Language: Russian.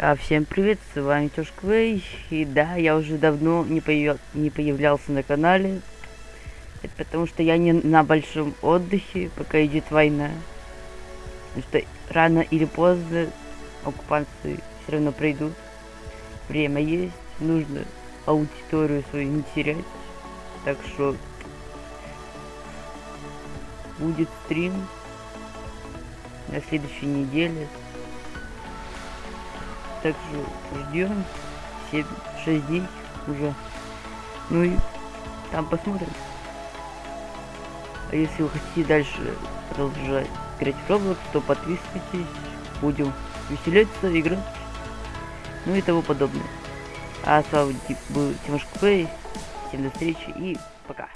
А, всем привет, с вами Тёш Квей, и да, я уже давно не, появ... не появлялся на канале, это потому что я не на большом отдыхе, пока идет война, потому что рано или поздно оккупанты все равно придут, время есть, нужно аудиторию свою не терять, так что будет стрим на следующей неделе. Так что ждем 7-6 дней уже. Ну и там посмотрим. А если вы хотите дальше продолжать играть в Roblox, то подписывайтесь. Будем веселиться, играть. Ну и того подобное. А с вами был Тимошка Плей. Всем до встречи и пока.